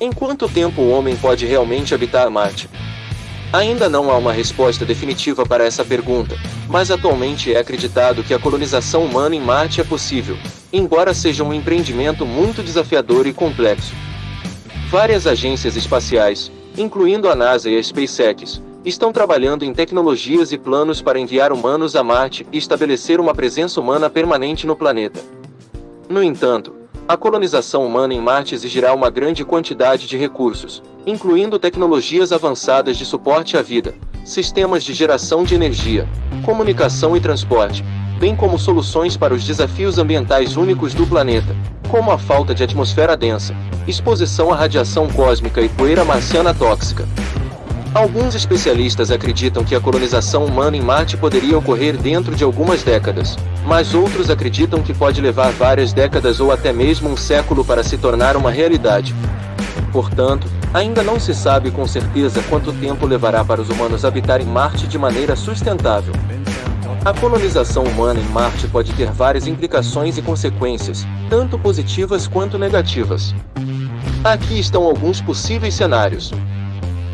Em quanto tempo o homem pode realmente habitar Marte? Ainda não há uma resposta definitiva para essa pergunta, mas atualmente é acreditado que a colonização humana em Marte é possível, embora seja um empreendimento muito desafiador e complexo. Várias agências espaciais, incluindo a NASA e a SpaceX, estão trabalhando em tecnologias e planos para enviar humanos a Marte e estabelecer uma presença humana permanente no planeta. No entanto, a colonização humana em Marte exigirá uma grande quantidade de recursos, incluindo tecnologias avançadas de suporte à vida, sistemas de geração de energia, comunicação e transporte, bem como soluções para os desafios ambientais únicos do planeta, como a falta de atmosfera densa, exposição à radiação cósmica e poeira marciana tóxica. Alguns especialistas acreditam que a colonização humana em Marte poderia ocorrer dentro de algumas décadas, mas outros acreditam que pode levar várias décadas ou até mesmo um século para se tornar uma realidade. Portanto, ainda não se sabe com certeza quanto tempo levará para os humanos habitarem Marte de maneira sustentável. A colonização humana em Marte pode ter várias implicações e consequências, tanto positivas quanto negativas. Aqui estão alguns possíveis cenários.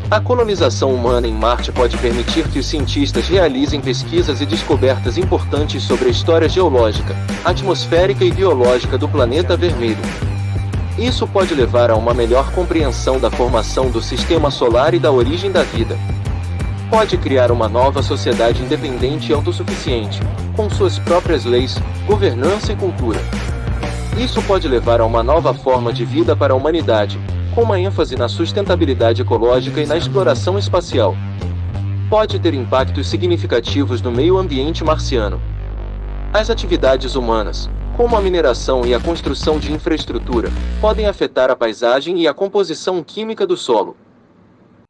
A colonização humana em Marte pode permitir que os cientistas realizem pesquisas e descobertas importantes sobre a história geológica, atmosférica e biológica do planeta vermelho. Isso pode levar a uma melhor compreensão da formação do sistema solar e da origem da vida. Pode criar uma nova sociedade independente e autossuficiente, com suas próprias leis, governança e cultura. Isso pode levar a uma nova forma de vida para a humanidade, com uma ênfase na sustentabilidade ecológica e na exploração espacial. Pode ter impactos significativos no meio ambiente marciano. As atividades humanas, como a mineração e a construção de infraestrutura, podem afetar a paisagem e a composição química do solo.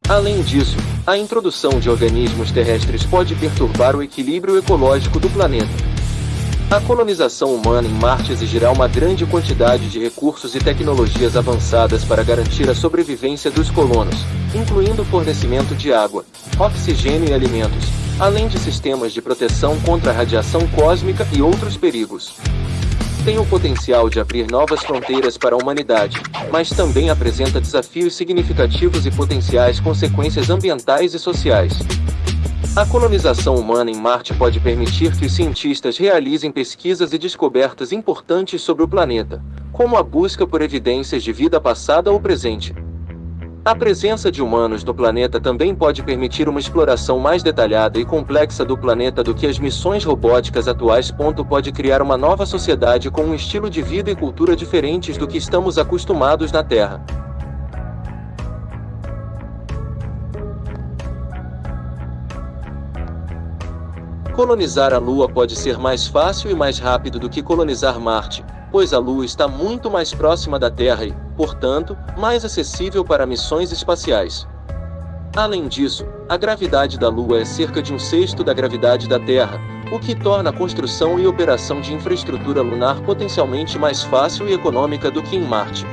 Além disso, a introdução de organismos terrestres pode perturbar o equilíbrio ecológico do planeta. A colonização humana em Marte exigirá uma grande quantidade de recursos e tecnologias avançadas para garantir a sobrevivência dos colonos, incluindo o fornecimento de água, oxigênio e alimentos, além de sistemas de proteção contra a radiação cósmica e outros perigos. Tem o potencial de abrir novas fronteiras para a humanidade, mas também apresenta desafios significativos e potenciais consequências ambientais e sociais. A colonização humana em Marte pode permitir que os cientistas realizem pesquisas e descobertas importantes sobre o planeta, como a busca por evidências de vida passada ou presente. A presença de humanos no planeta também pode permitir uma exploração mais detalhada e complexa do planeta do que as missões robóticas atuais. Pode criar uma nova sociedade com um estilo de vida e cultura diferentes do que estamos acostumados na Terra. Colonizar a Lua pode ser mais fácil e mais rápido do que colonizar Marte, pois a Lua está muito mais próxima da Terra e, portanto, mais acessível para missões espaciais. Além disso, a gravidade da Lua é cerca de um sexto da gravidade da Terra, o que torna a construção e operação de infraestrutura lunar potencialmente mais fácil e econômica do que em Marte.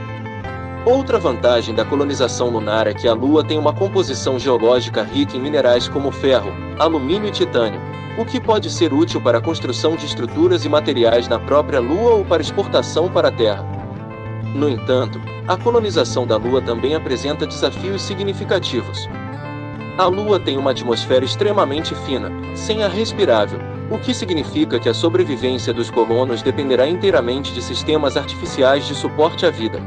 Outra vantagem da colonização lunar é que a Lua tem uma composição geológica rica em minerais como ferro, alumínio e titânio, o que pode ser útil para a construção de estruturas e materiais na própria Lua ou para exportação para a Terra. No entanto, a colonização da Lua também apresenta desafios significativos. A Lua tem uma atmosfera extremamente fina, sem ar respirável, o que significa que a sobrevivência dos colonos dependerá inteiramente de sistemas artificiais de suporte à vida.